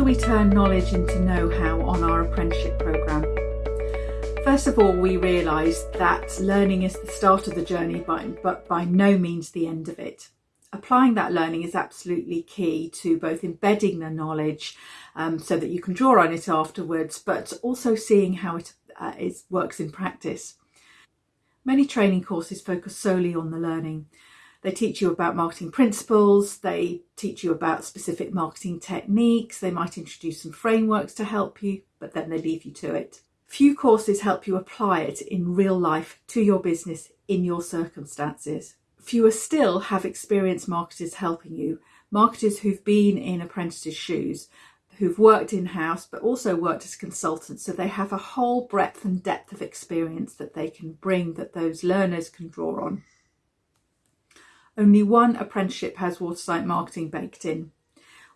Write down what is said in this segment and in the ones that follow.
do we turn knowledge into know-how on our apprenticeship programme? First of all, we realised that learning is the start of the journey, but by no means the end of it. Applying that learning is absolutely key to both embedding the knowledge um, so that you can draw on it afterwards, but also seeing how it uh, is, works in practice. Many training courses focus solely on the learning. They teach you about marketing principles, they teach you about specific marketing techniques, they might introduce some frameworks to help you, but then they leave you to it. Few courses help you apply it in real life to your business in your circumstances. Fewer still have experienced marketers helping you, marketers who've been in apprentices' shoes, who've worked in-house but also worked as consultants so they have a whole breadth and depth of experience that they can bring that those learners can draw on. Only one apprenticeship has watertight marketing baked in.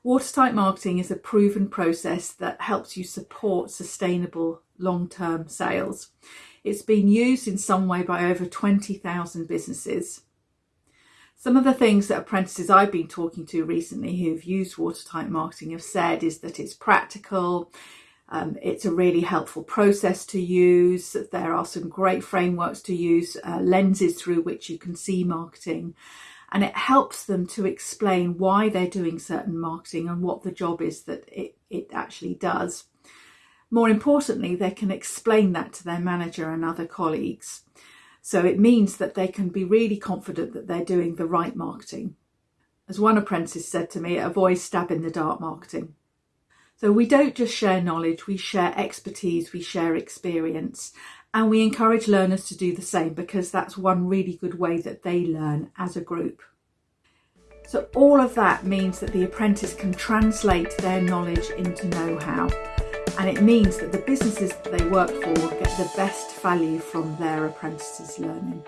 Watertight marketing is a proven process that helps you support sustainable long-term sales. It's been used in some way by over 20,000 businesses. Some of the things that apprentices I've been talking to recently who've used watertight marketing have said is that it's practical, um, it's a really helpful process to use, there are some great frameworks to use, uh, lenses through which you can see marketing, and it helps them to explain why they're doing certain marketing and what the job is that it, it actually does. More importantly, they can explain that to their manager and other colleagues. So it means that they can be really confident that they're doing the right marketing. As one apprentice said to me, avoid stab in the dark marketing. So we don't just share knowledge, we share expertise, we share experience, and we encourage learners to do the same because that's one really good way that they learn as a group. So all of that means that the apprentice can translate their knowledge into know-how and it means that the businesses that they work for get the best value from their apprentices learning.